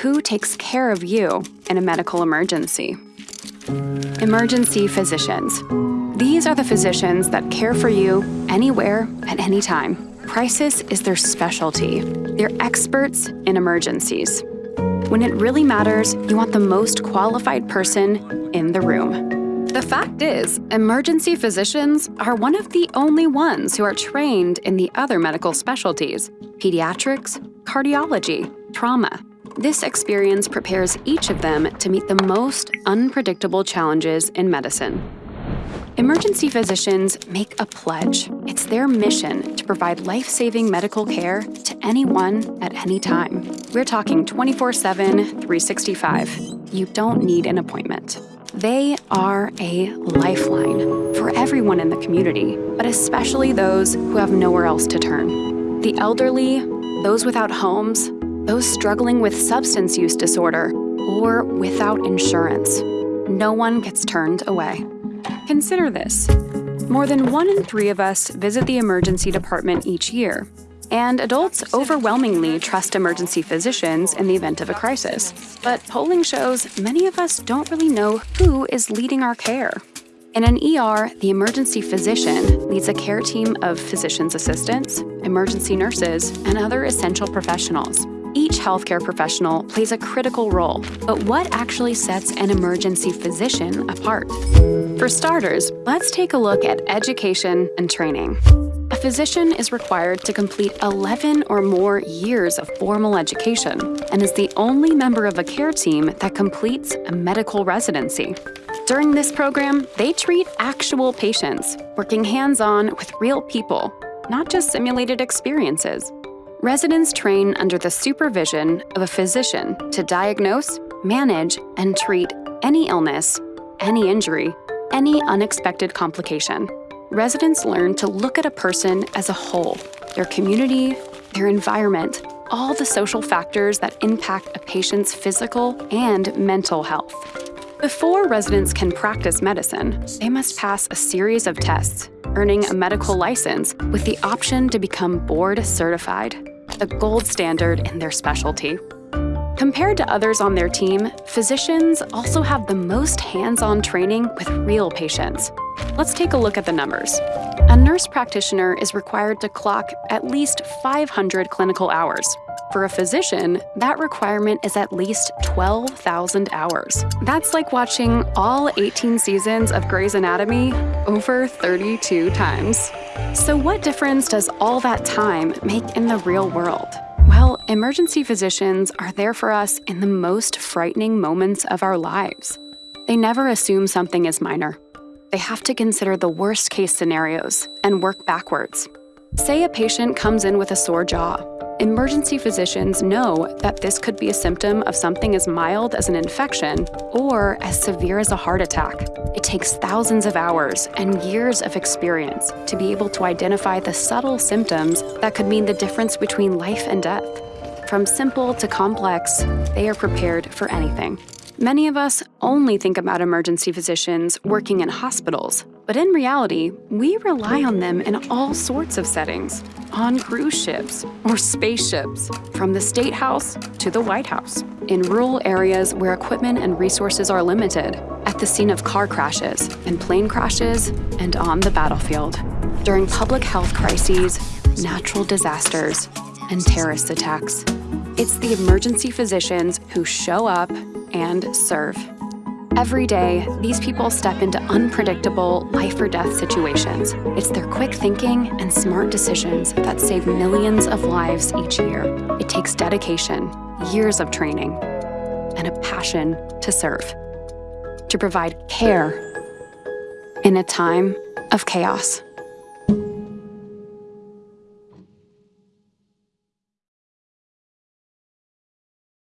who takes care of you in a medical emergency. Emergency physicians. These are the physicians that care for you anywhere at any time. Crisis is their specialty. They're experts in emergencies. When it really matters, you want the most qualified person in the room. The fact is, emergency physicians are one of the only ones who are trained in the other medical specialties pediatrics, cardiology, trauma. This experience prepares each of them to meet the most unpredictable challenges in medicine. Emergency physicians make a pledge. It's their mission to provide life saving medical care to anyone at any time. We're talking 24 7, 365. You don't need an appointment. They are a lifeline for everyone in the community, but especially those who have nowhere else to turn. The elderly, those without homes, those struggling with substance use disorder, or without insurance. No one gets turned away. Consider this. More than one in three of us visit the emergency department each year, and adults overwhelmingly trust emergency physicians in the event of a crisis. But polling shows many of us don't really know who is leading our care. In an ER, the emergency physician leads a care team of physician's assistants, emergency nurses, and other essential professionals. Each healthcare professional plays a critical role, but what actually sets an emergency physician apart? For starters, let's take a look at education and training. A physician is required to complete 11 or more years of formal education and is the only member of a care team that completes a medical residency. During this program, they treat actual patients, working hands on with real people, not just simulated experiences. Residents train under the supervision of a physician to diagnose, manage, and treat any illness, any injury, any unexpected complication. Residents learn to look at a person as a whole their community, their environment, all the social factors that impact a patient's physical and mental health. Before residents can practice medicine, they must pass a series of tests, earning a medical license with the option to become board certified, the gold standard in their specialty. Compared to others on their team, physicians also have the most hands-on training with real patients. Let's take a look at the numbers. A nurse practitioner is required to clock at least 500 clinical hours. For a physician, that requirement is at least 12,000 hours. That's like watching all 18 seasons of Grey's Anatomy over 32 times. So, what difference does all that time make in the real world? Well, emergency physicians are there for us in the most frightening moments of our lives. They never assume something is minor. They have to consider the worst case scenarios and work backwards. Say a patient comes in with a sore jaw. Emergency physicians know that this could be a symptom of something as mild as an infection or as severe as a heart attack. It takes thousands of hours and years of experience to be able to identify the subtle symptoms that could mean the difference between life and death. From simple to complex, they are prepared for anything. Many of us only think about emergency physicians working in hospitals, but in reality, we rely on them in all sorts of settings on cruise ships or spaceships, from the State House to the White House, in rural areas where equipment and resources are limited, at the scene of car crashes and plane crashes, and on the battlefield, during public health crises, natural disasters, and terrorist attacks. It's the emergency physicians who show up and serve. Every day, these people step into unpredictable life or death situations. It's their quick thinking and smart decisions that save millions of lives each year. It takes dedication, years of training, and a passion to serve, to provide care in a time of chaos.